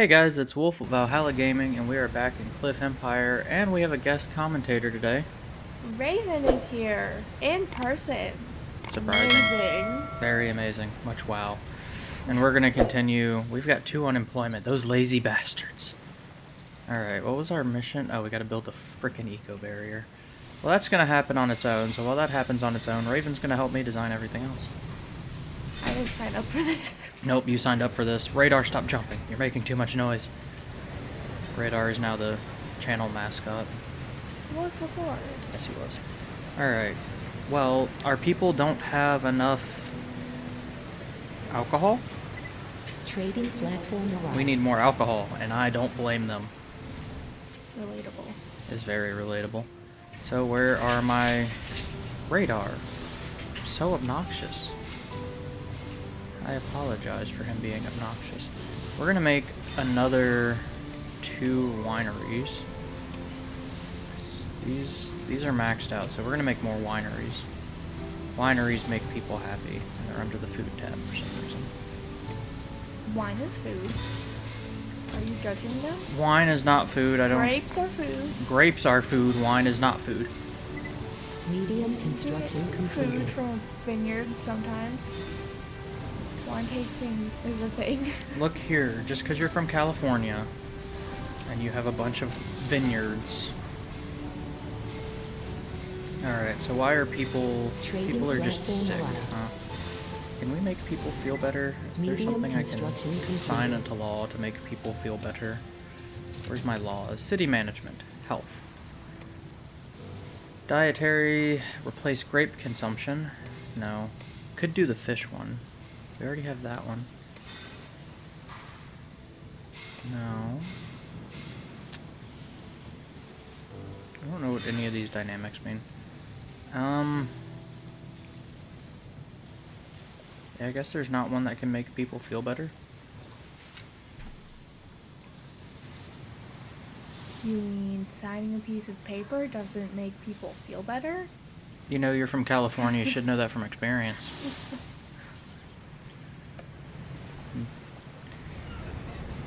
Hey guys, it's Wolf of Valhalla Gaming, and we are back in Cliff Empire, and we have a guest commentator today. Raven is here in person. Surprising. Amazing. Very amazing. Much wow. And we're gonna continue. We've got two unemployment. Those lazy bastards. Alright, what was our mission? Oh, we gotta build a freaking eco barrier. Well, that's gonna happen on its own, so while that happens on its own, Raven's gonna help me design everything else. I didn't sign up for this. Nope, you signed up for this. Radar, stop jumping. You're making too much noise. Radar is now the channel mascot. It was before. Yes, he was. Alright. Well, our people don't have enough alcohol? Trading platform arrived. We need more alcohol, and I don't blame them. Relatable. It's very relatable. So where are my radar? So obnoxious. I apologize for him being obnoxious. We're gonna make another two wineries. These these are maxed out, so we're gonna make more wineries. Wineries make people happy, and they're under the food tab for some reason. Wine is food. Are you judging them? Wine is not food. I don't. Grapes are food. Grapes are food. Wine is not food. Medium construction completed. Food from a vineyard sometimes. Wine tasting is a thing. Look here, just because you're from California and you have a bunch of vineyards. Alright, so why are people... Trading people are just sick, huh? Can we make people feel better? Is there something I can sign into law to make people feel better? Where's my laws? City management. Health. Dietary. Replace grape consumption. No. Could do the fish one. We already have that one. No. I don't know what any of these dynamics mean. Um. Yeah, I guess there's not one that can make people feel better. You mean signing a piece of paper doesn't make people feel better? You know you're from California, you should know that from experience.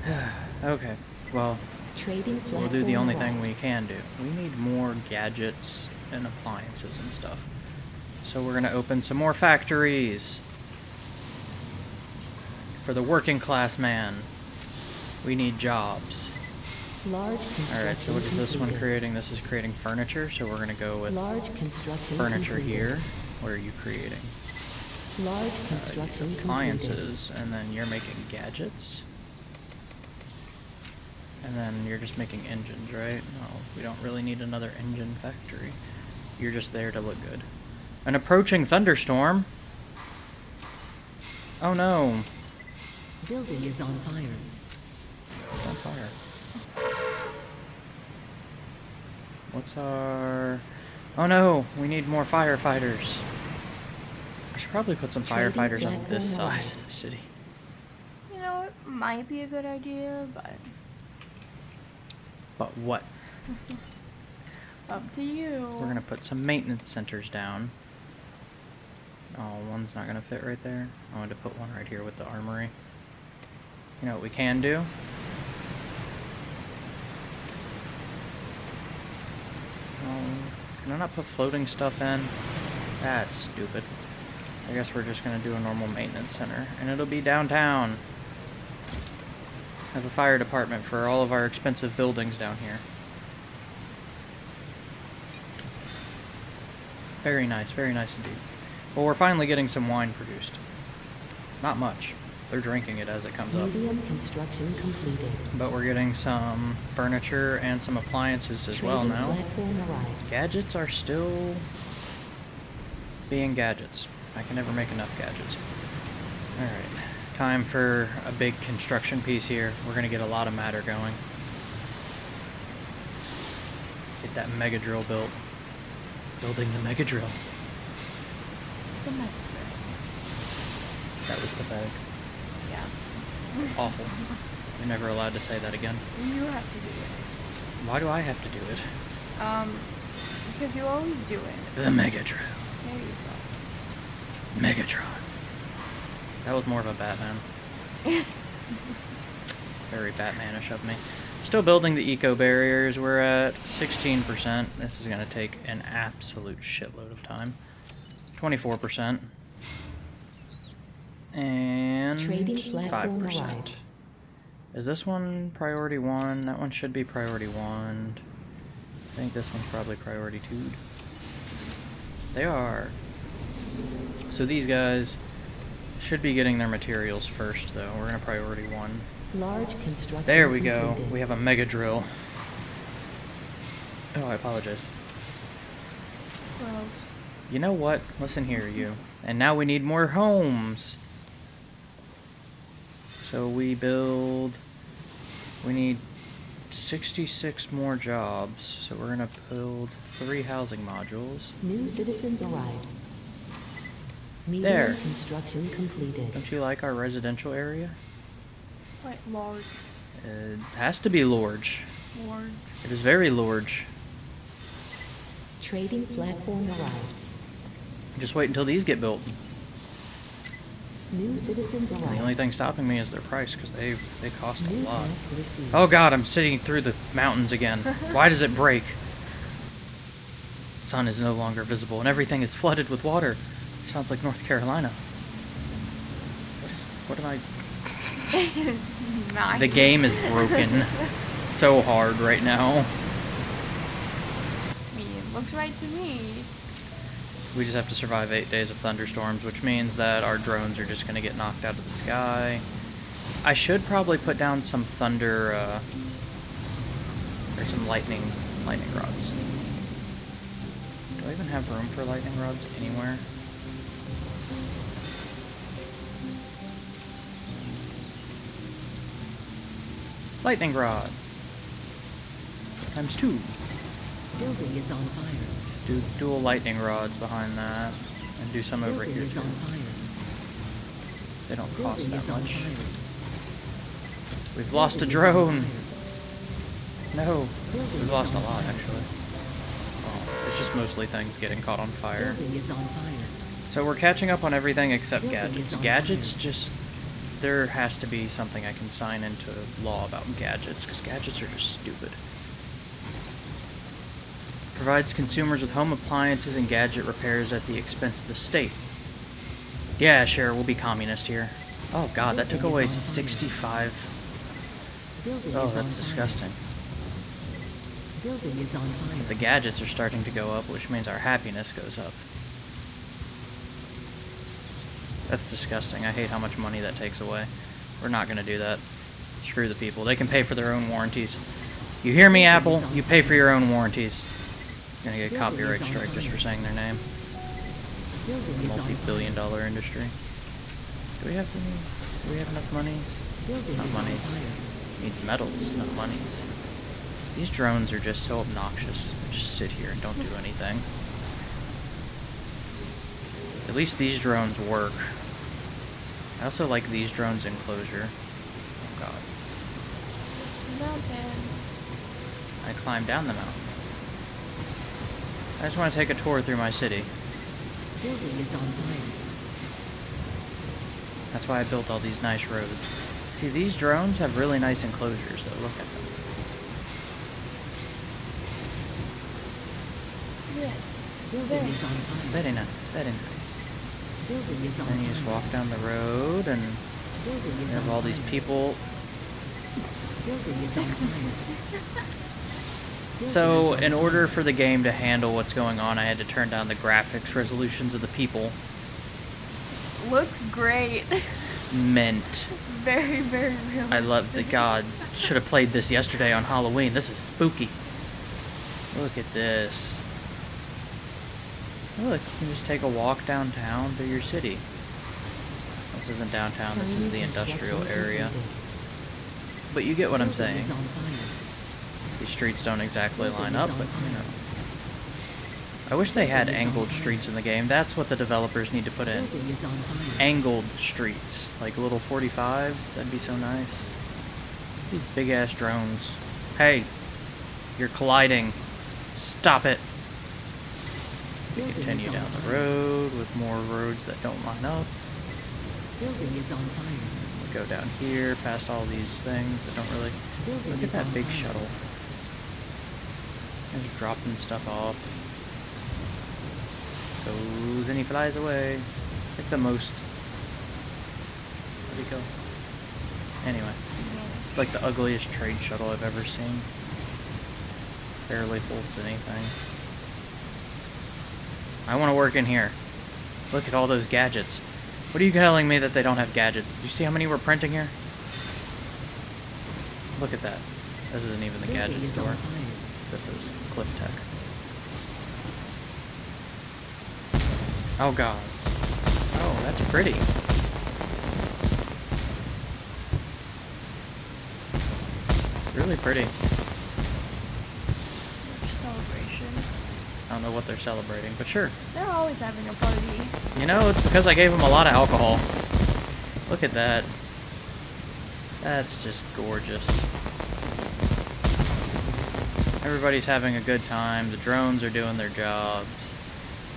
okay, well, Trading we'll do the only thing we can do. We need more gadgets and appliances and stuff. So we're gonna open some more factories. For the working class man, we need jobs. Large construction Alright, so what is this one creating? This is creating furniture, so we're gonna go with Large construction furniture completed. here. What are you creating? Large Uh, construction completed. appliances, and then you're making gadgets. And then you're just making engines, right? No, we don't really need another engine factory. You're just there to look good. An approaching thunderstorm. Oh no, Building is on fire. on fire. What's our... Oh no, we need more firefighters. I should probably put some Trading firefighters on this oh platform side of the city. You know, it might be a good idea, but But what? up to you. We're gonna put some maintenance centers down. Oh, one's not gonna fit right there. I wanted to put one right here with the armory. You know what we can do? Um, can I not put floating stuff in? That's stupid. I guess we're just gonna do a normal maintenance center, and it'll be downtown. Have a fire department for all of our expensive buildings down here. Very nice, very nice indeed. Well, we're finally getting some wine produced. Not much. They're drinking it as it comes up. Medium construction completed. But we're getting some furniture and some appliances as well now. platform arrived. Gadgets are still being gadgets. I can never make enough gadgets. Alright, time for a big construction piece here. We're gonna get a lot of matter going. Get that mega drill built. Building the mega drill. The method. That was pathetic. Yeah. Awful. You're never allowed to say that again. You have to do it. Why do I have to do it? Um, because you always do it. The Megatron. There you go. Megatron. That was more of a Batman. Very Batmanish of me. Still building the eco barriers. We're at 16%. This is going to take an absolute shitload of time. 24%. And Trading platform 5%. arrived. Is this one priority one? That one should be priority one. I think this one's probably priority two. They are. So these guys should be getting their materials first, though. We're in a priority one. Large construction There we go. completed. We have a mega drill. Oh, I apologize. go. Gross. You know what? Listen here, you. And now we need more homes. So we build. We need 66 more jobs. So we're gonna build three housing modules. New citizens arrived. Medium There. construction completed. Don't you like our residential area? Quite large. It has to be large. Large. It is very large. Trading platform arrived. Just wait until these get built. New citizens The only thing stopping me is their price because they they cost a lot. Oh god, I'm sitting through the mountains again. Why does it break? Sun is no longer visible and everything is flooded with water. Sounds like North Carolina. What is what am I. The game is broken so hard right now. I mean, it looks right to me. We just have to survive eight days of thunderstorms, which means that our drones are just gonna get knocked out of the sky. I should probably put down some thunder, uh, or some lightning, lightning rods. Do I even have room for lightning rods anywhere? Lightning rod. Times two. Building is on fire. Do dual lightning rods behind that, and do some over here too. They don't cost that much. We've lost a Building is on drone. No, we've lost a lot actually. Well, it's just mostly things getting caught on fire. Building is on fire. So we're catching up on everything except gadgets. Gadgets just there has to be something I can sign into law about gadgets because gadgets are just stupid. Provides consumers with home appliances and gadget repairs at the expense of the state. Yeah, sure, we'll be communist here. Oh god, that took away oh, is on fire. 65. Oh, that's disgusting. Building is on fire. The gadgets are starting to go up, which means our happiness goes up. That's disgusting. I hate how much money that takes away. We're not going to do that. Screw the people. They can pay for their own warranties. You hear me, Apple? You pay for your own warranties. Gonna get a copyright strike just for saying their name. Multi-billion dollar industry. Do we have any, do we have enough monies? Not monies. Needs metals, not monies. These drones are just so obnoxious. They just sit here and don't do anything. At least these drones work. I also like these drones enclosure. Oh god. Mountain. I climbed down the mountain. I just want to take a tour through my city. Building is on fire. That's why I built all these nice roads. See, these drones have really nice enclosures though. Look at them. Building is on fire. Very nice, very nice. Building is on Then you just walk down the road and you have all these people Building is on fire. Building So, in order for the game to handle what's going on, I had to turn down the graphics resolutions of the people. Looks great. Meant. very, very real. I love the god. Should have played this yesterday on Halloween. This is spooky. Look at this. Look, you can just take a walk downtown through your city. This isn't downtown, this is the industrial area. But you get what I'm saying. These streets don't exactly line up, but you know. I wish they had Building is on angled streets in the game. That's what the developers need to put in. Building is on fire. Angled streets, like little 45s. That'd be so nice. These big ass drones. Hey, you're colliding. Stop it. Building Continue down the road with more roads that don't line up. Building is on fire. Go down here, past all these things that don't really. Look at that big shuttle. Just dropping stuff off. Goes and he flies away. It's like the most. He go? Anyway, it's like the ugliest trade shuttle I've ever seen. Barely holds anything. I want to work in here. Look at all those gadgets. What are you telling me that they don't have gadgets? Do you see how many we're printing here? Look at that. This isn't even the gadget store. This is Cliff Tech. Oh god. Oh, that's pretty. Really pretty. Celebration. I don't know what they're celebrating, but sure. They're always having a party. You know, it's because I gave them a lot of alcohol. Look at that. That's just gorgeous. Everybody's having a good time. The drones are doing their jobs.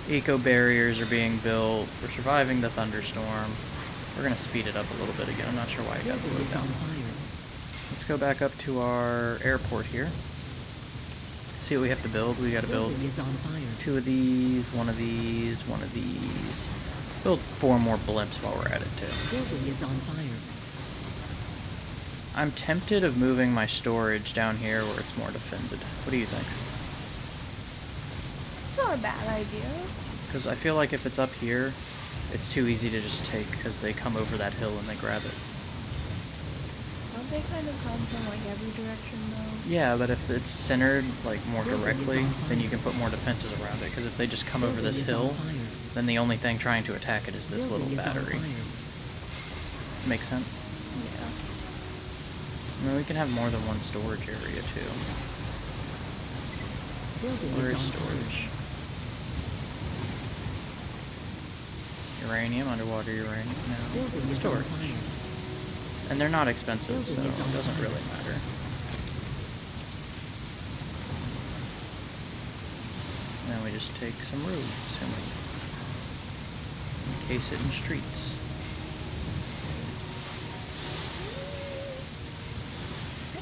Eco barriers are being built. We're surviving the thunderstorm. We're gonna speed it up a little bit again. I'm not sure why it got slowed down. Let's go back up to our airport here. See what we have to build. We build is on fire. two of these, one of these, one of these. Build four more blimps while we're at it too. Building is on fire. I'm tempted of moving my storage down here where it's more defended. What do you think? It's not a bad idea. Because I feel like if it's up here, it's too easy to just take because they come over that hill and they grab it. Don't they kind of come from like every direction though? Yeah, but if it's centered like more Building directly, then you can put more defenses around it. Because if they just come over this hill, then the only thing trying to attack it is this Building little battery. fire. Makes sense? I mean, we can have more than one storage area too. Where is storage? Uranium, underwater uranium. No. Building is on storage. And they're not expensive, so it doesn't really matter. And then we just take some roads and we encase it in streets.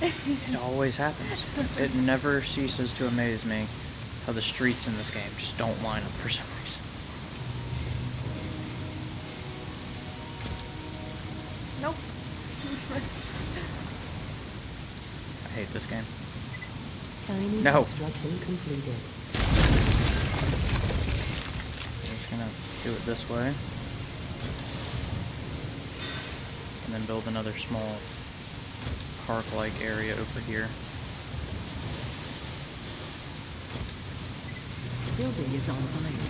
It always happens. It never ceases to amaze me how the streets in this game just don't line up for some reason. Nope. I hate this game. Tiny No. construction completed. I'm just gonna do it this way. And then build another small park-like area over here. Building is on fire.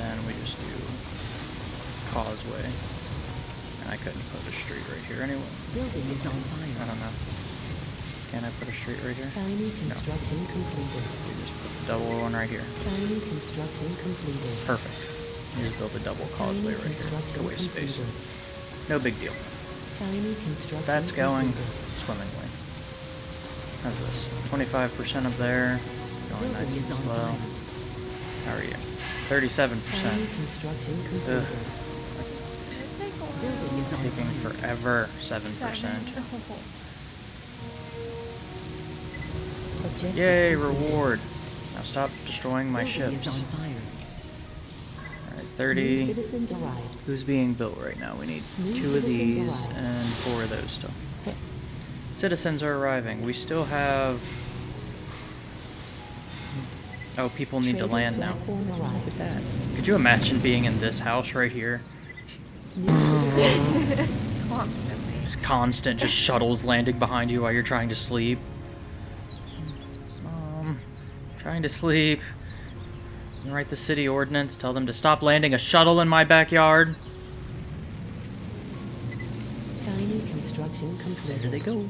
Then we just do causeway. And I couldn't put a street right here anyway. Building is on fire. I don't know. Can I put a street right here? Tiny construction completed. We just put the double one right here. Tiny construction completed. Perfect. You just build a double causeway Tiny right here to waste space. No big deal. That's going swimmingly. How's this? 25% up there. Going nice and slow. How are you? 37%. Tiny construction Ugh. completed. It'd take a while. Building is on Taking forever. 7%. Seven. Oh. Yay, reward. Now stop destroying my ships. 30. citizens arrived. Who's being built right now? We need New two of these arrived. and four of those still. Citizens are arriving. We still have. Oh, people need to land now. platform Look at that. Could you imagine being in this house right here? New. Constantly. Just constant, just shuttles landing behind you while you're trying to sleep. Um, trying to sleep. Write the city ordinance, tell them to stop landing a shuttle in my backyard. Tiny construction There completed. they go.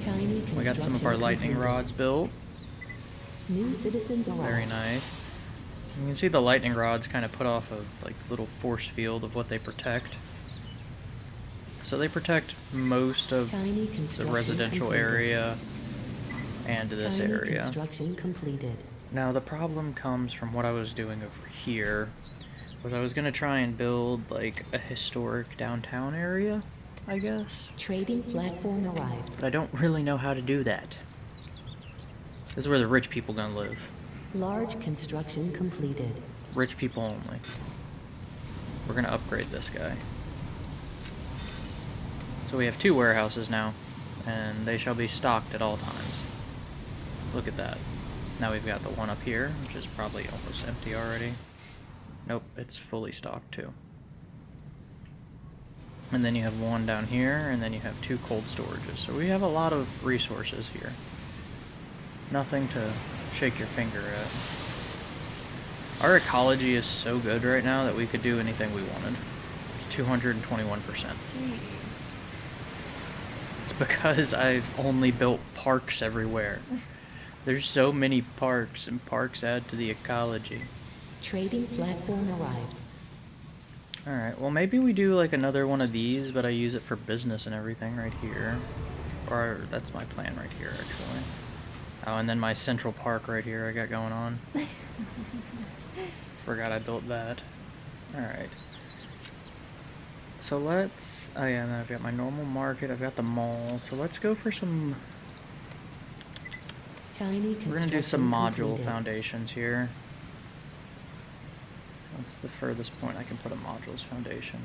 Tiny construction We got some of our lightning completed. rods built. New citizens arrived. Very nice. You can see the lightning rods kind of put off a like little force field of what they protect. So they protect most of the residential completed. area. and this Tiny area. construction completed. Now the problem comes from what I was doing over here. Was I was gonna try and build like a historic downtown area, I guess. Trading platform arrived. But I don't really know how to do that. This is where the rich people gonna live. Large construction completed. Rich people only. We're gonna upgrade this guy. So we have two warehouses now, and they shall be stocked at all times. Look at that. Now we've got the one up here, which is probably almost empty already. Nope, it's fully stocked too. And then you have one down here, and then you have two cold storages. So we have a lot of resources here. Nothing to shake your finger at. Our ecology is so good right now that we could do anything we wanted. It's 221%. Jeez. It's because I've only built parks everywhere. There's so many parks, and parks add to the ecology. Trading platform arrived. Alright, well maybe we do like another one of these, but I use it for business and everything right here. Or that's my plan right here, actually. Oh, and then my central park right here I got going on. Forgot I built that. Alright. So let's... Oh yeah, I've got my normal market, I've got the mall. So let's go for some... Tiny construction We're gonna do some module completed. foundations here. What's the furthest point I can put a modules foundation?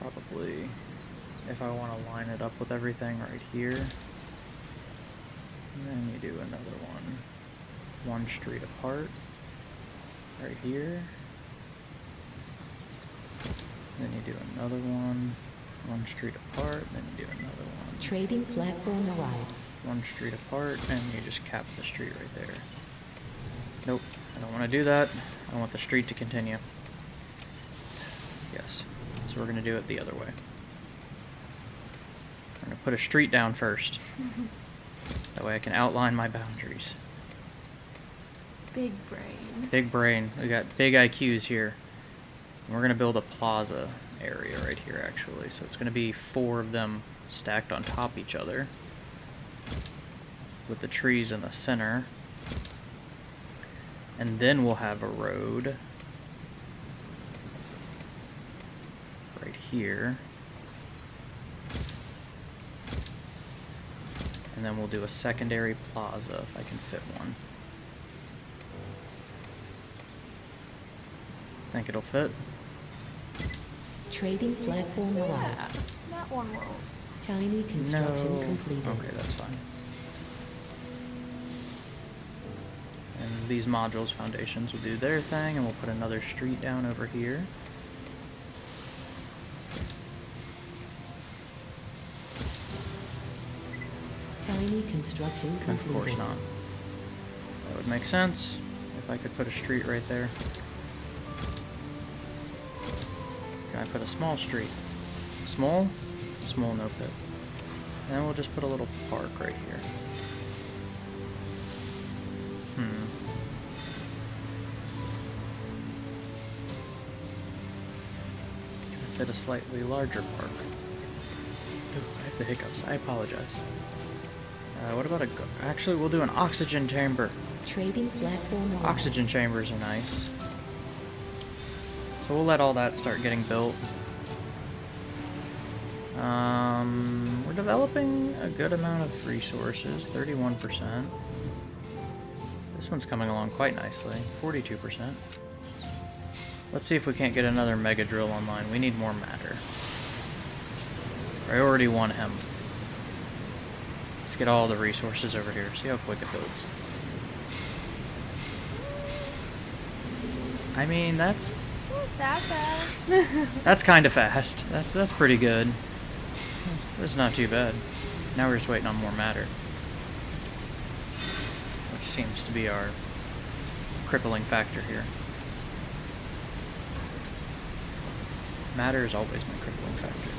Probably, if I want to line it up with everything right here. And then you do another one, one street apart, right here. Then you do another one, one street apart, then you do another one Trading platform arrived. One street apart, and you just cap the street right there. Nope, I don't want to do that. I want the street to continue. Yes, so we're going to do it the other way. I'm going to put a street down first. That way I can outline my boundaries. Big brain. Big brain. We got big IQs here. And we're going to build a plaza area right here, actually. So it's going to be four of them stacked on top each other. With the trees in the center. And then we'll have a road. Right here. And then we'll do a secondary plaza if I can fit one. Think it'll fit? Trading platform Yeah, that one won't. Tiny construction no. completed. Okay, that's fine. And these modules foundations will do their thing, and we'll put another street down over here. Tiny construction Of course not. That would make sense if I could put a street right there. Can I put a small street? Small? Small, no fit. And we'll just put a little park right here. Hmm. Fit a slightly larger park? Ooh, I have the hiccups. I apologize. Uh, what about a... go- Actually, we'll do an oxygen chamber. Trading platform. Oxygen chambers are nice. So we'll let all that start getting built. Um, we're developing a good amount of resources, 31%. This one's coming along quite nicely, 42%. Let's see if we can't get another mega drill online. We need more matter. Priority 1 hemp. Let's get all the resources over here. See how quick it builds. I mean, that's that that's kind of fast. That's that's pretty good. That's not too bad. Now we're just waiting on more matter, which seems to be our crippling factor here. Matter is always my crippling factor.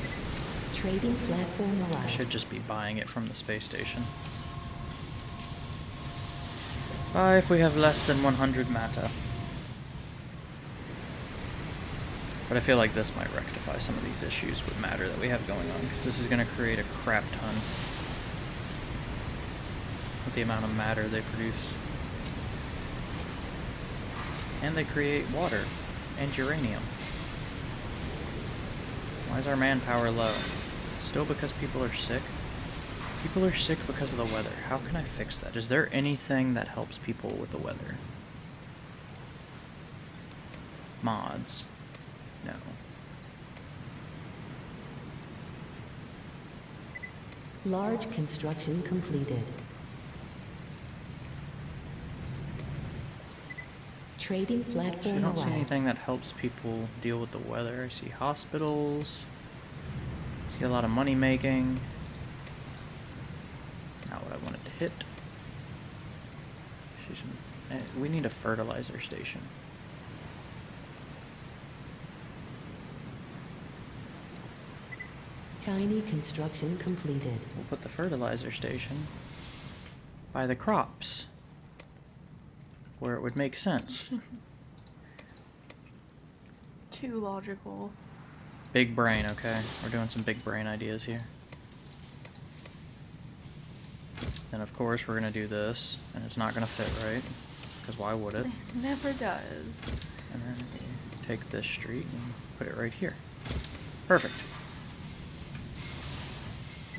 Trading platform alive. I should just be buying it from the space station. Buy if we have less than 100 matter. But I feel like this might rectify some of these issues with matter that we have going on, because this is going to create a crap ton. with the amount of matter they produce. And they create water and uranium. Why is our manpower low? Still because people are sick? People are sick because of the weather. How can I fix that? Is there anything that helps people with the weather? Mods. No. Large construction completed. Trading So I don't see anything that helps people deal with the weather. I see hospitals. See a lot of money making. Not what I wanted to hit. Eh, We need a fertilizer station. Tiny construction completed. We'll put the fertilizer station by the crops, where it would make sense. Too logical. Big brain, okay? We're doing some big brain ideas here. And of course we're gonna do this, and it's not gonna fit right, because why would it? It never does. And then take this street and put it right here. Perfect.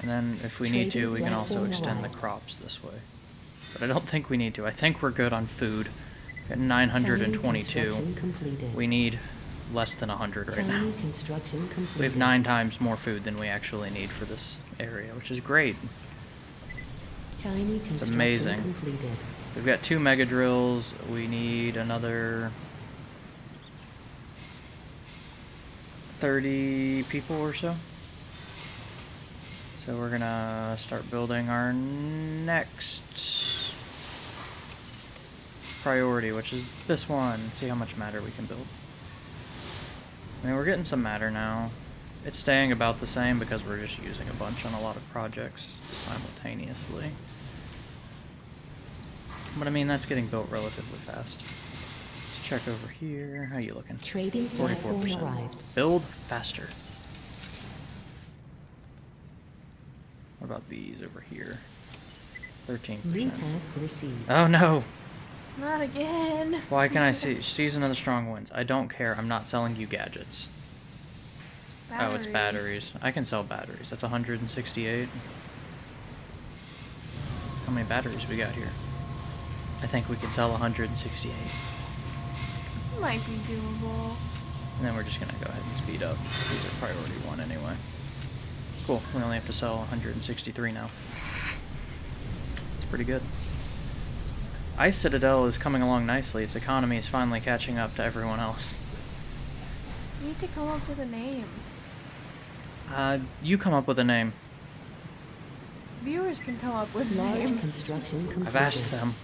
And then if we need to, we can also extend the crops this way. But I don't think we need to. I think we're good on food. At 922. We need less than 100 right now. Tiny construction completed. We have nine times more food than we actually need for this area, which is great. It's amazing. completed. We've got two mega drills. We need another 30 people or so. So we're gonna start building our next priority, which is this one. See how much matter we can build. I mean, we're getting some matter now. It's staying about the same because we're just using a bunch on a lot of projects simultaneously. But I mean, that's getting built relatively fast. Let's check over here. How you looking? Trading platform 44%. Build faster. What about these over here? 13%. New task received. Oh no! Not again. Why can I see She's another strong winds? I don't care. I'm not selling you gadgets. Oh, it's batteries. I can sell batteries. That's 168. How many batteries we got here? I think we can sell 168. Might be doable. And then we're just gonna go ahead and speed up. These are priority one anyway. Cool. We only have to sell 163 now. It's pretty good. Ice Citadel is coming along nicely. Its economy is finally catching up to everyone else. You need to come up with a name. Uh, you come up with a name. Viewers can come up with a Large name. construction completed. I've asked them.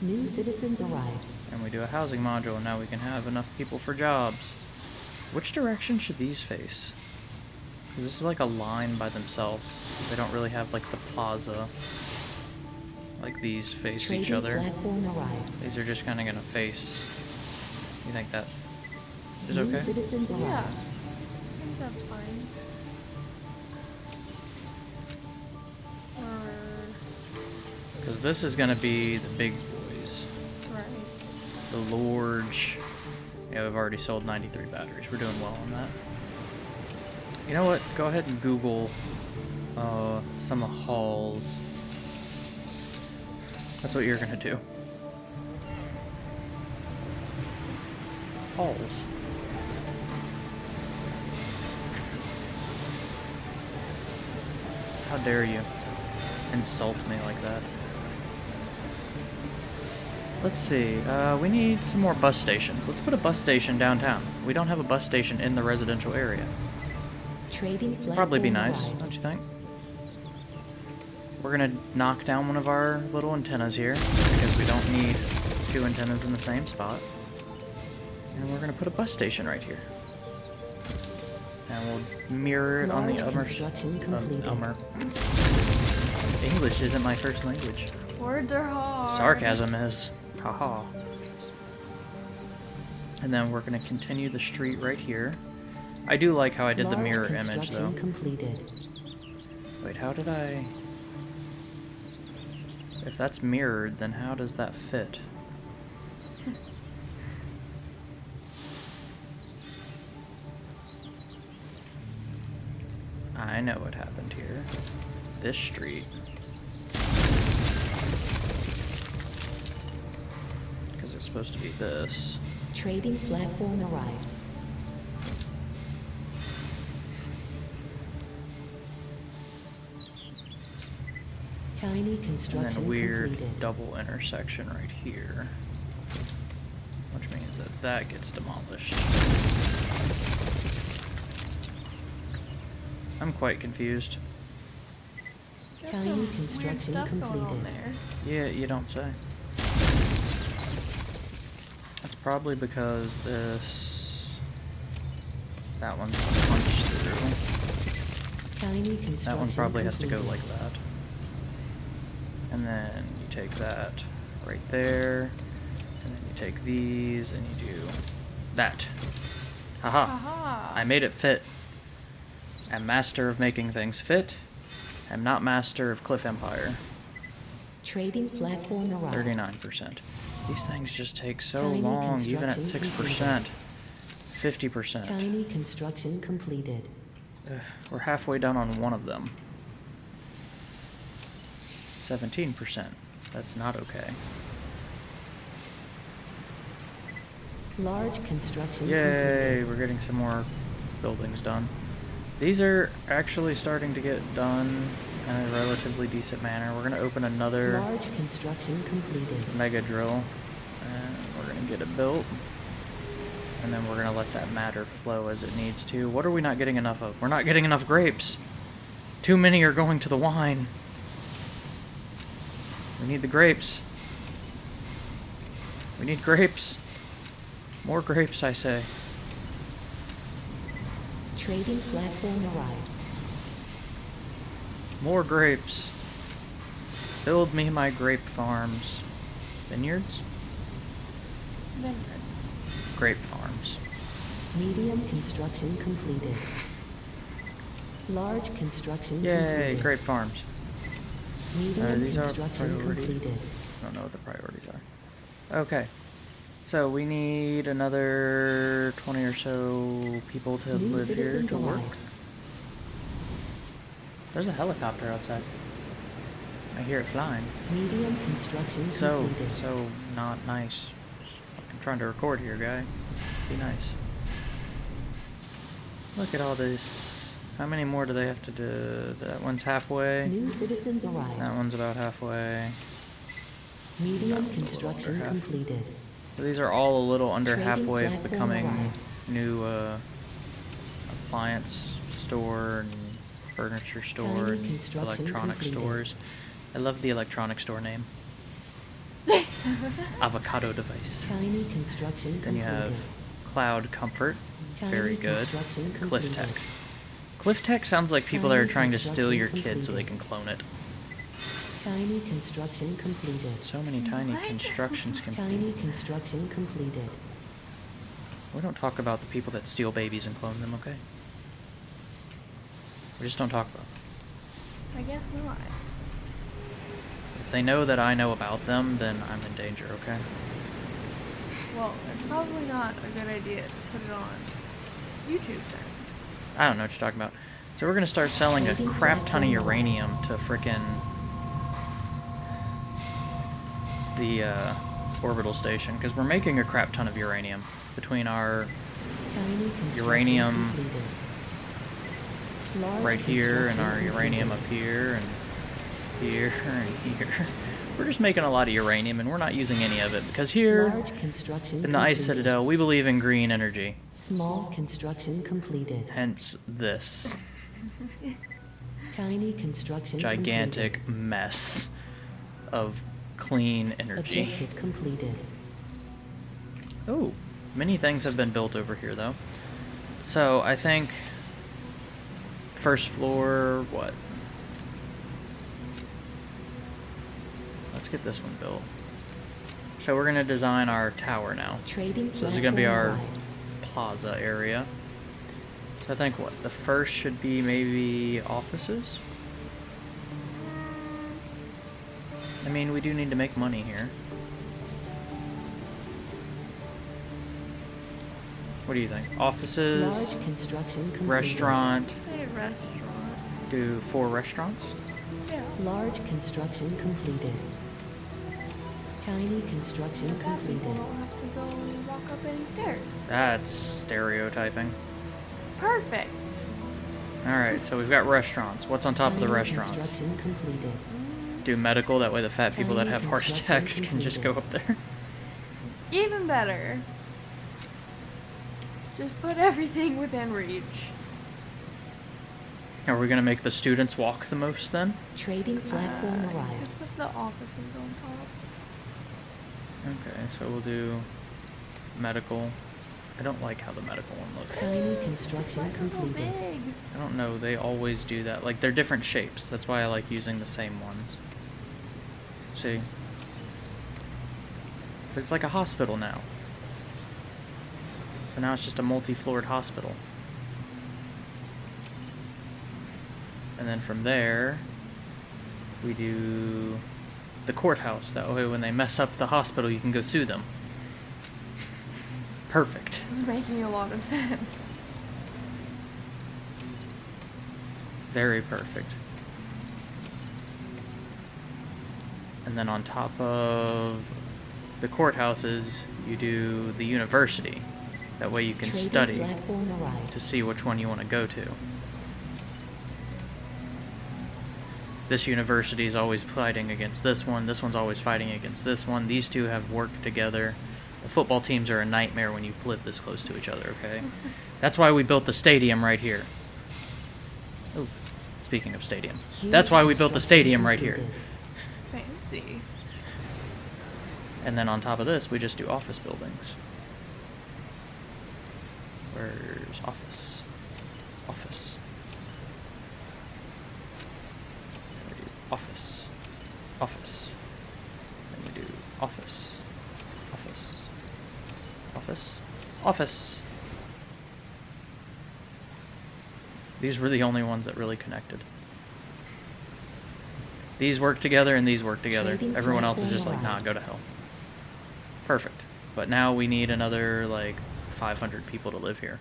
New citizens arrived. And we do a housing module, and now we can have enough people for jobs. Which direction should these face? Because this is like a line by themselves. They don't really have like the plaza. Like these face each other. These are just kind of gonna face. You think that is New okay? citizens Yeah. I think that's fine. Because this is gonna be the big boys. right. The large. Yeah, we've already sold 93 batteries. We're doing well on that. You know what? Go ahead and Google uh, some of the halls. That's what you're gonna do. Halls. How dare you insult me like that? Let's see. Uh, we need some more bus stations. Let's put a bus station downtown. We don't have a bus station in the residential area. Trading Probably be nice, arrived. don't you think? We're gonna knock down one of our little antennas here because we don't need two antennas in the same spot. And we're gonna put a bus station right here. And we'll mirror it on the other. construction completed. English isn't my first language. Words are hard. Sarcasm is. Haha. And then we're going to continue the street right here. I do like how I did the mirror image, though. completed. Wait, how did I... If that's mirrored, then how does that fit? I know what happened here. This street. It's supposed to be this. Trading platform arrived. Tiny And then construction a weird completed. double intersection right here. Which means that that gets demolished. I'm quite confused. There's Tiny construction stuff going completed. there. Yeah, you don't say. Probably because this... That one's a punch through. Tiny That one probably has to go like that. And then you take that right there. And then you take these and you do that. Haha. Aha. I made it fit. I'm master of making things fit. I'm not master of Cliff Empire. Trading platform arrived. 39%. These things just take so Tiny long, even at 6%. 50%. Tiny construction completed. Ugh, we're halfway done on one of them. 17%. That's not okay. Large construction Yay, completed. we're getting some more buildings done. These are actually starting to get done in a relatively decent manner. We're going to open another Large construction completed. mega drill and we're going to get it built. And then we're going to let that matter flow as it needs to. What are we not getting enough of? We're not getting enough grapes. Too many are going to the wine. We need the grapes. We need grapes. More grapes, I say. Trading platform arrived. More grapes. Build me my grape farms. Vineyards? Vineyards. Grape farms. Medium construction completed. Large construction Yay, completed. grape farms. Medium Uh, these construction priority. completed. I don't know what the priorities are. Okay. So we need another 20 or so people to New live here to work. arrived. There's a helicopter outside. I hear it flying. Medium construction So, completed. so not nice. I'm trying to record here, guy. Be nice. Look at all this. How many more do they have to do? That one's halfway. New citizens arrived. That one's about halfway. Medium Not construction half. completed. So these are all a little under Trading halfway of becoming arrived. new uh, appliance store and furniture store and electronic completed. stores. I love the electronic store name. Avocado device. Tiny construction Then you have Cloud Comfort. Tiny Very good. Cliff. Tech. Cliff Tech sounds like people that are trying to steal your construction kid so they can clone it. Tiny construction completed. So many tiny What? constructions Tiny construction completed. We don't talk about the people that steal babies and clone them, okay? We just don't talk about them. I guess not. If they know that I know about them, then I'm in danger, okay? Well, it's probably not a good idea to put it on YouTube then. I don't know what you're talking about. So we're gonna start selling a crap ton of uranium to frickin' the uh, orbital station because we're making a crap ton of uranium between our Uranium completed. Large right here and our uranium up here and here and here. We're just making a lot of uranium and we're not using any of it because here Large construction in the Ice. Citadel we believe in green energy. Small construction completed. Hence this Tiny construction gigantic completed. mess of clean energy. Objective completed. Oh, many things have been built over here though. So I think first floor, what? Let's get this one built. So we're going to design our tower now. Trading so this is going to be our wide. plaza area. So I think what? The first should be maybe offices? I mean, we do need to make money here. What do you think? Offices, Large construction restaurant. Say restaurant. Do four restaurants? Yeah. Large construction completed. Tiny construction completed. don't have to go and walk up any stairs. That's stereotyping. Perfect. All right, so we've got restaurants. What's on top of the Tiny restaurants? Construction completed. Do medical. That way, the fat people that have heart construction attacks can just go up there. Even better. Just put everything within reach. Are we gonna make the students walk the most then? Trading platform Uh, arrived. Just put the offices on top. Okay, so we'll do medical. I don't like how the medical one looks. Tiny construction Why is it so completed. I don't know, they always do that. Like, they're different shapes. That's why I like using the same ones. See? But it's like a hospital now. So now it's just a multi-floored hospital. And then from there, we do the courthouse. That way when they mess up the hospital, you can go sue them. Perfect. This is making a lot of sense. Very perfect. And then on top of the courthouses, you do the university. That way you can Trading study to see which one you want to go to. This university is always fighting against this one. This one's always fighting against this one. These two have worked together. The football teams are a nightmare when you live this close to each other, okay? That's why we built the stadium right here. Oh, speaking of stadium. That's why we built the stadium right here. completed. Fancy. And then on top of this, we just do office buildings. Where's office? Office. Then we do office. Office. Then we do office. Office. Office. Office. These were the only ones that really connected. These work together and these work together. Everyone else is just like, nah, go to hell. Perfect. But now we need another like 500 people to live here.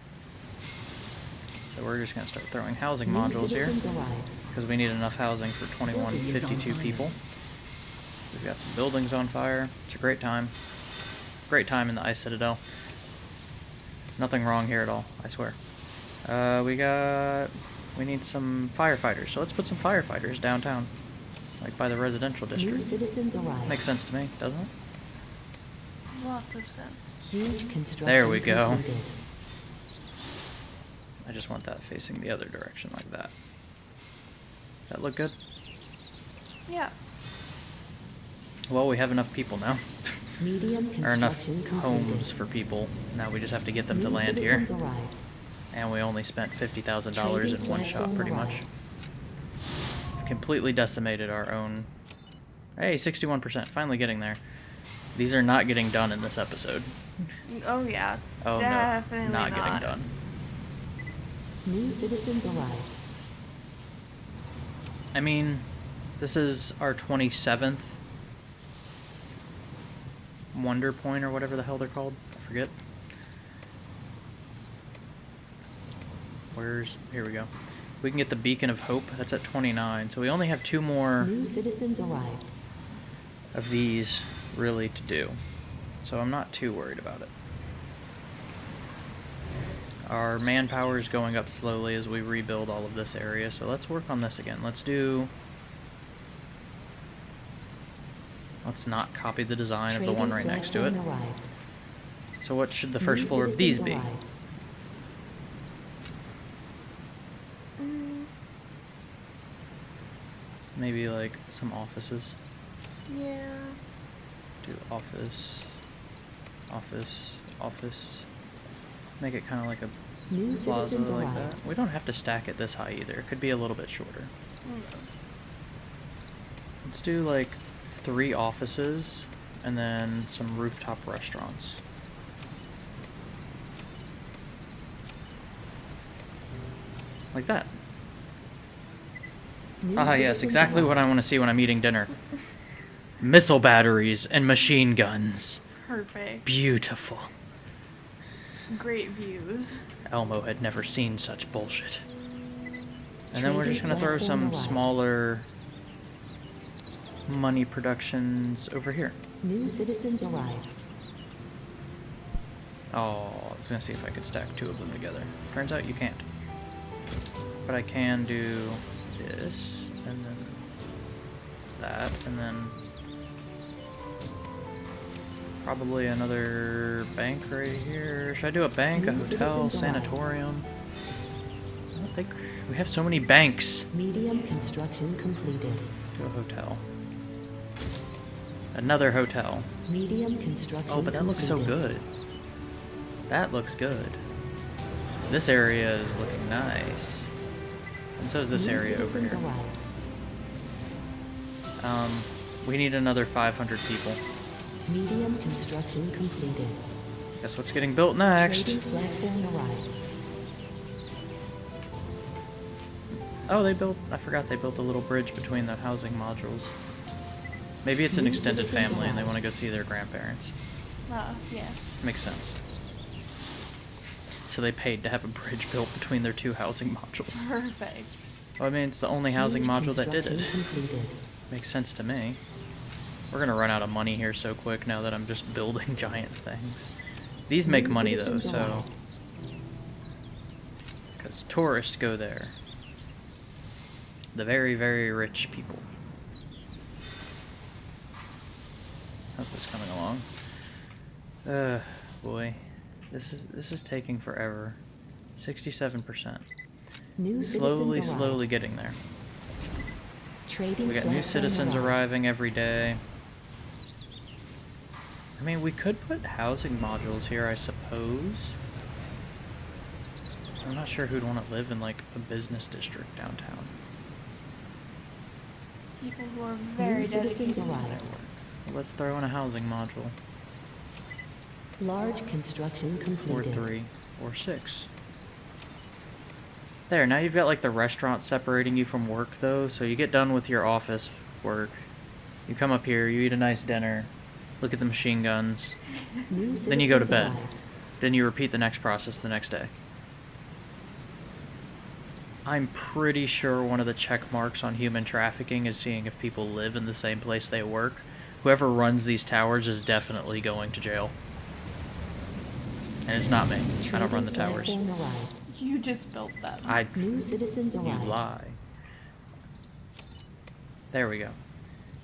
So we're just gonna start throwing housing New modules here because we need enough housing for Building is on 2152 people. We've got some buildings on fire. It's a great time. Great time in the Ice Citadel. Nothing wrong here at all, I swear. Uh, we got. We need some firefighters, so let's put some firefighters downtown. Like by the residential New district. citizens arrived. Makes sense to me, doesn't it? Lots of sense. Huge construction There we go. completed. I just want that facing the other direction like that. That look good? Yeah. Well, we have enough people now. Medium or enough construction completed. homes for people. Now we just have to get them to land here. arrived. And we only spent $50,000 in one shot, platform pretty much. We've completely decimated our own. Hey, 61%. Finally getting there. These are not getting done in this episode. Oh yeah. Oh Definitely no, not, not getting done. New citizens arrived. I mean, this is our 27th Wonder Point or whatever the hell they're called. I forget. Where's. Here we go. We can get the Beacon of Hope. That's at 29. So we only have two more New citizens arrived. of these really to do. So I'm not too worried about it. Our manpower is going up slowly as we rebuild all of this area, so let's work on this again. Let's do... Let's not copy the design of the one right next to it. arrived. So what should the first New floor of these citizens be? Mm, Maybe like some offices. yeah. Do office, office, office. Make it kind of like a New plaza like arrived. that. We don't have to stack it this high either. It could be a little bit shorter. Mm. Let's do like three offices and then some rooftop restaurants. Like that. New Ah, yes, exactly what I want to see when I'm eating dinner. missile batteries, and machine guns. Perfect. Beautiful. Great views. Elmo had never seen such bullshit. And then we're just gonna throw some smaller money productions over here. New citizens arrived. Oh, I was gonna see if I could stack two of them together. Turns out you can't. But I can do this, and then that, and then probably another bank right here. Should I do a bank, a hotel, sanatorium? I don't think we have so many banks. Medium construction completed. Do a hotel. Another hotel. Medium construction Oh, but that looks so good. That looks good. This area is looking nice. And so is this New area over here. arrived. Um, we need another 500 people. Medium construction completed. Guess what's getting built next? Trading platform arrived. Oh, they built. I forgot they built a little bridge between the housing modules. Maybe it's an extended family and they want to go see their grandparents. Oh, yeah. Makes sense. So they paid to have a bridge built between their two housing modules. Perfect. Well, I mean, it's the only housing Huge module that did it. completed. Makes sense to me. We're gonna run out of money here so quick now that I'm just building giant things. These make money though, so. Because tourists go there. The very, very rich people. How's this coming along? Uh, boy. This is this is taking forever. 67%. New Slowly, slowly arrived. getting there. Trading We got new citizens arriving every day. I mean, we could put housing modules here, I suppose. I'm not sure who'd want to live in like a business district downtown. People who are very citizens dedicated to their work. Let's throw in a housing module. Large construction Or completed. three. Or six. There, now you've got like the restaurant separating you from work though, so you get done with your office work. You come up here, you eat a nice dinner, look at the machine guns, Then you go to bed. Then you repeat the next process the next day. I'm pretty sure one of the check marks on human trafficking is seeing if people live in the same place they work. Whoever runs these towers is definitely going to jail. And it's not me. I don't run the Trading towers. platform arrived. You just built them. I. New citizens You arrived. lie. There we go.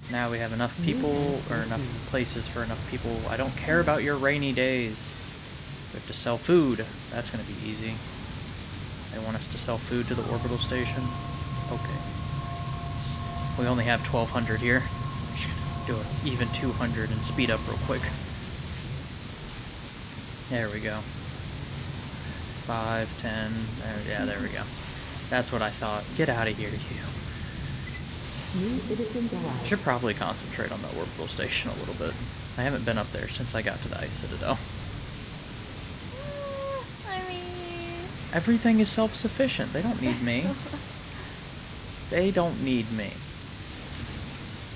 Now we have enough mm, people, or enough places for enough people. I don't care about your rainy days. We have to sell food. That's gonna be easy. They want us to sell food to the orbital station. Okay. We only have 1,200 here. Do an even 200 and speed up real quick. There we go. Five, ten. There, yeah, there we go. That's what I thought. Get out of here, you. New citizens I arrived. should probably concentrate on the orbital station a little bit. I haven't been up there since I got to the Ice Citadel. I mean. Everything is self-sufficient. They don't need me. They don't need me.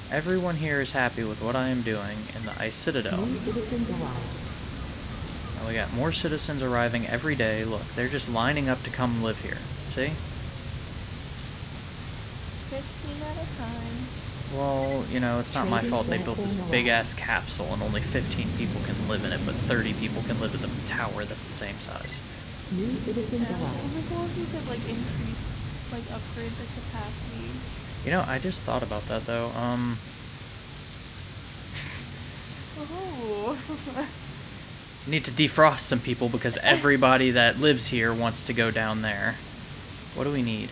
Everyone here is happy with what I am doing in the Ice Citadel. New citizens arrived. And we got more citizens arriving every day. Look, they're just lining up to come live here. See? 15 at a time. Well, you know, it's not my fault they built this big ass capsule and only 15 people can live in it, but 30 people can live in the tower that's the same size. New citizens Yeah, it would arrived. be if you could like increase, like upgrade the capacity. You know, I just thought about that though. Um, Oh. need to defrost some people because everybody that lives here wants to go down there. What do we need?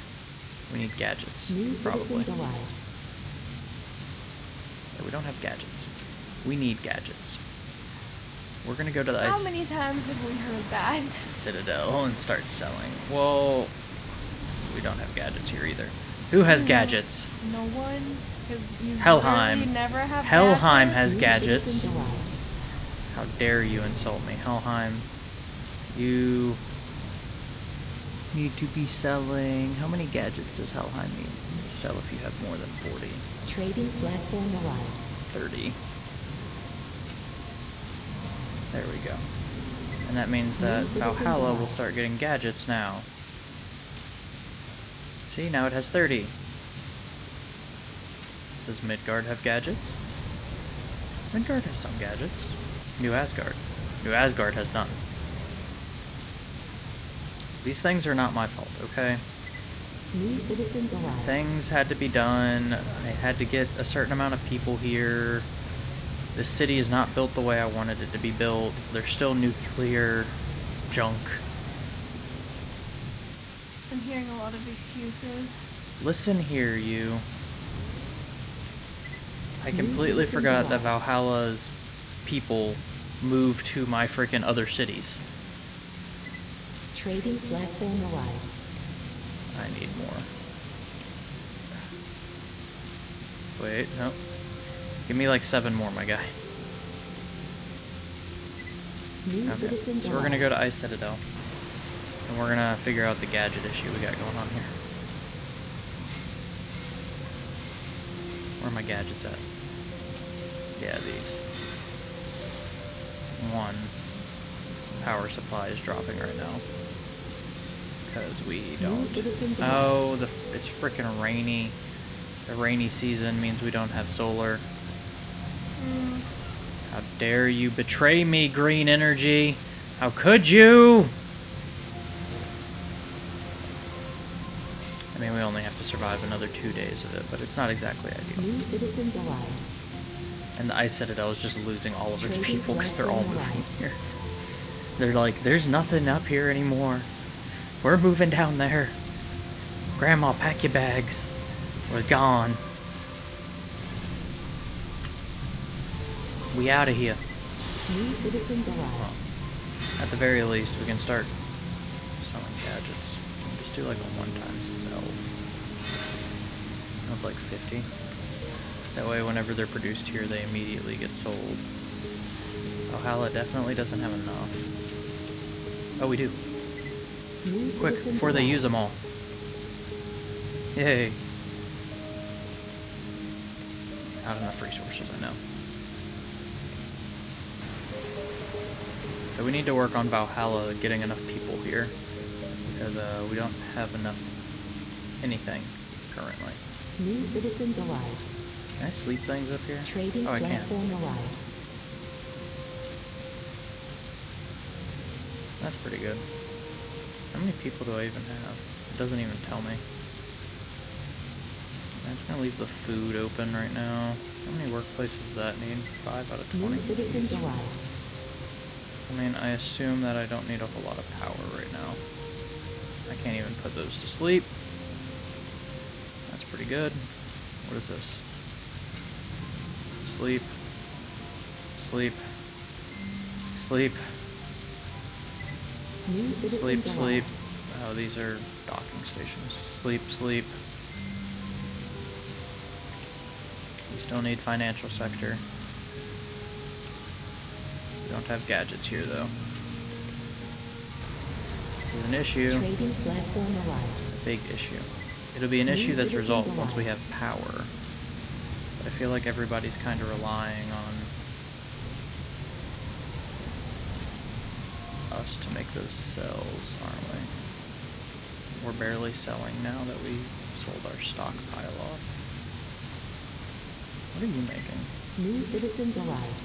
We need gadgets, New probably. Yeah, we don't have gadgets. We need gadgets. We're gonna go to the How ice many times have we heard that? citadel and start selling. Well, we don't have gadgets here either. Who has Mm. gadgets? No one. you Helheim. never have Helheim has gadgets. How dare you insult me, Helheim? You need to be selling. How many gadgets does Helheim need? to Sell if you have more than 40. Trading platform arrived. 30. There we go. And that means that Valhalla will start getting gadgets now. See, now it has 30. Does Midgard have gadgets? Midgard has some gadgets. New Asgard. New Asgard has none. These things are not my fault, okay? New citizens arrived. Things had to be done. I had to get a certain amount of people here. The city is not built the way I wanted it to be built. There's still nuclear junk. I'm hearing a lot of excuses. Listen here, you. I completely forgot that. Valhalla's people moved to my freaking other cities. Trading platform arrived. I need more. Wait, no. Give me like seven more, my guy. New Okay. So we're gonna go to Ice Citadel. And we're gonna figure out the gadget issue we got going on here. Where are my gadgets at? Yeah, these. One. Power supply is dropping right now. Because we don't. Oh, the it's freaking rainy. The rainy season means we don't have solar. Mm, How dare you betray me, green energy? How could you? I mean, we only have to survive another two days of it, but it's not exactly ideal. New citizens alive. And the Ice Citadel is just losing all of its people because they're all moving here. They're like, there's nothing up here anymore. We're moving down there. Grandma, pack your bags. We're gone. We out of here. New citizens arrived. at the very least, we can start selling gadgets. Just do like a one-time sell of like 50. That way, whenever they're produced here, they immediately get sold. Valhalla definitely doesn't have enough. Oh, we do. Quick, before they use them all. Yay. Not enough resources, I know. So we need to work on Valhalla getting enough people here. Because uh, we don't have enough anything currently. New citizens arrived. Can I sleep things up here? Trading oh, I can. platform arrived. That's pretty good. How many people do I even have? It doesn't even tell me. I'm just gonna leave the food open right now. How many workplaces does that need? Five out of New twenty. citizens arrived. I mean, I assume that I don't need a whole lot of power right now. I can't even put those to sleep. That's pretty good. What is this? Sleep. Sleep. Sleep. Sleep, sleep. Oh, these are docking stations. Sleep, sleep. We still need financial sector. We don't have gadgets here, though. This is an issue. Trading platform arrived. A big issue. It'll be an New issue that's resolved once we have power. But I feel like everybody's kind of relying on us to make those cells, aren't we? We're barely selling now that we sold our stockpile off. What are you making? New citizens arrived.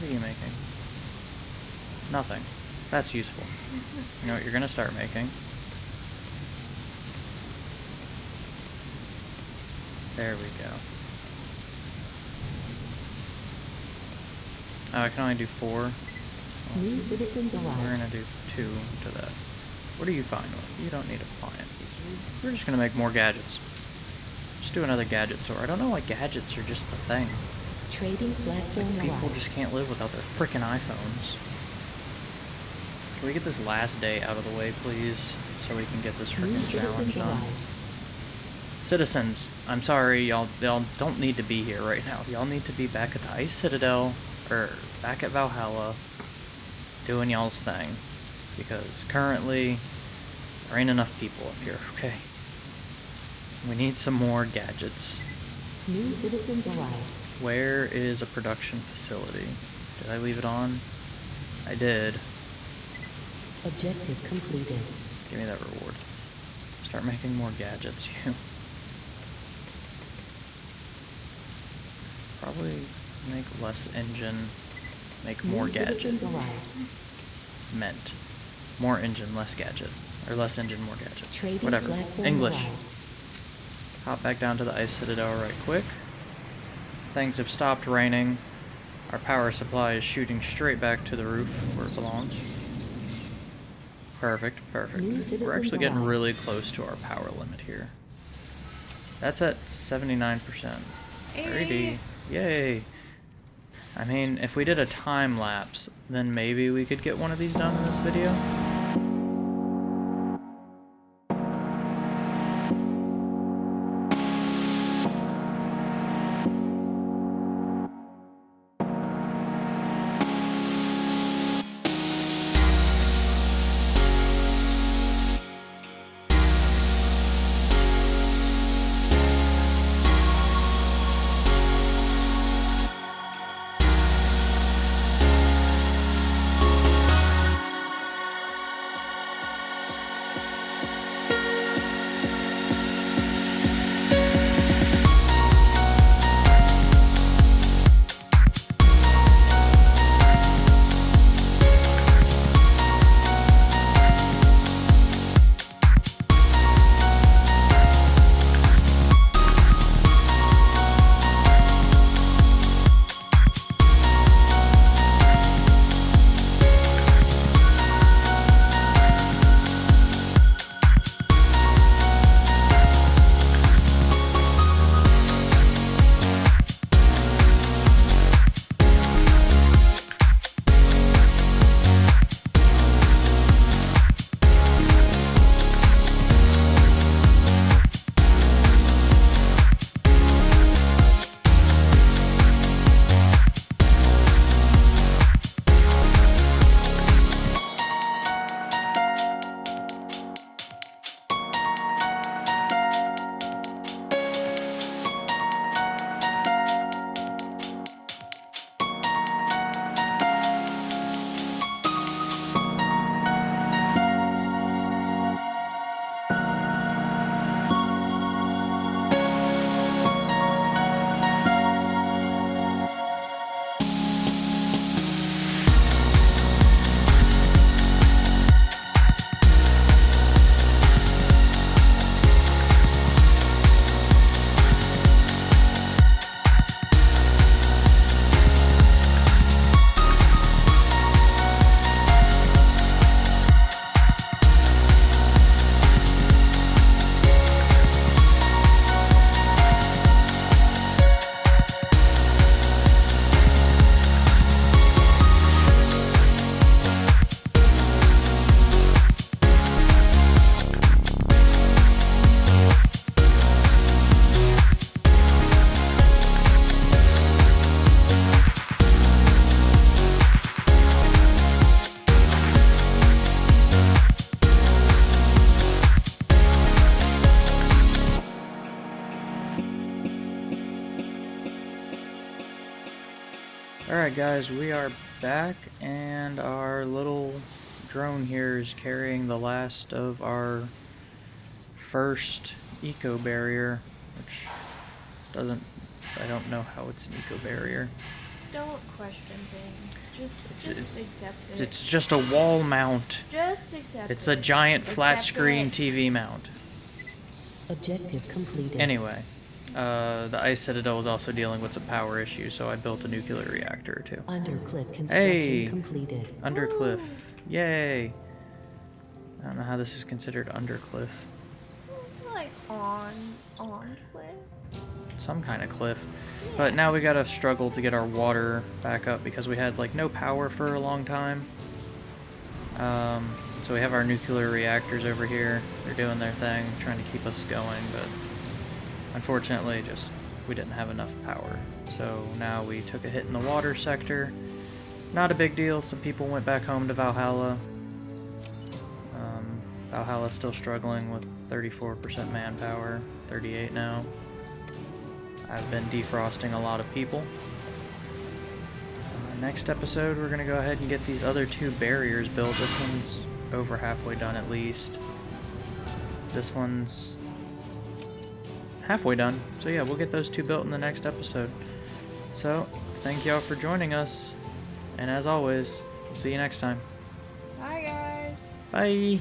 What are you making? Nothing. That's useful. You know what you're gonna start making? There we go. Oh, I can only do four. New citizens We're gonna do two to that. What are you fine with? You don't need appliances. We're just gonna make more gadgets. Just do another gadget store. I don't know why gadgets are just the thing. Trading platform People arrived. just can't live without their freaking iPhones. Can we get this last day out of the way, please? So we can get this freaking challenge done. Citizens, I'm sorry, y'all, y'all don't need to be here right now. Y'all need to be back at the Ice Citadel, or back at Valhalla, doing y'all's thing. Because currently, there ain't enough people up here, okay? We need some more gadgets. New citizens arrived. Where is a production facility? Did I leave it on? I did. Objective completed. Give me that reward. Start making more gadgets, you. Probably make less engine, make more gadget. citizens. Meant. More engine, less gadget. Or less engine, more gadget. Trading Whatever. platform English. arrived. Hop back down to the ice citadel right quick. Things have stopped raining. Our power supply is shooting straight back to the roof where it belongs. Perfect, perfect. We're actually getting arrived. really close to our power limit here. That's at 79%. Very D. Yay. I mean, if we did a time lapse, then maybe we could get one of these done in this video. Alright guys, we are back and our little drone here is carrying the last of our first eco barrier, which doesn't, I don't know how it's an eco barrier. Don't question things. Just, It's- just it's- accept it. It's just a wall mount. just accept It's it. a giant flat Accept screen it. TV mount. Objective completed. Anyway, uh, the Ice Citadel was also dealing with some power issues, so I built a nuclear reactor too. two. Undercliff construction Hey. completed. Undercliff. Yay! I don't know how this is considered undercliff. Like on, on cliff. Some kind of cliff. But now we gotta struggle to get our water back up because we had like no power for a long time. Um, so we have our nuclear reactors over here. They're doing their thing, trying to keep us going, but unfortunately just we didn't have enough power. So now we took a hit in the water sector. Not a big deal. Some people went back home to Valhalla. Um, Valhalla's still struggling with 34% manpower, 38 now. I've been defrosting a lot of people. Uh, next episode, we're gonna go ahead and get these other two barriers built. This one's over halfway done at least. This one's halfway done. So yeah, we'll get those two built in the next episode. So, thank y'all for joining us. And as always, see you next time. Bye, guys. Bye.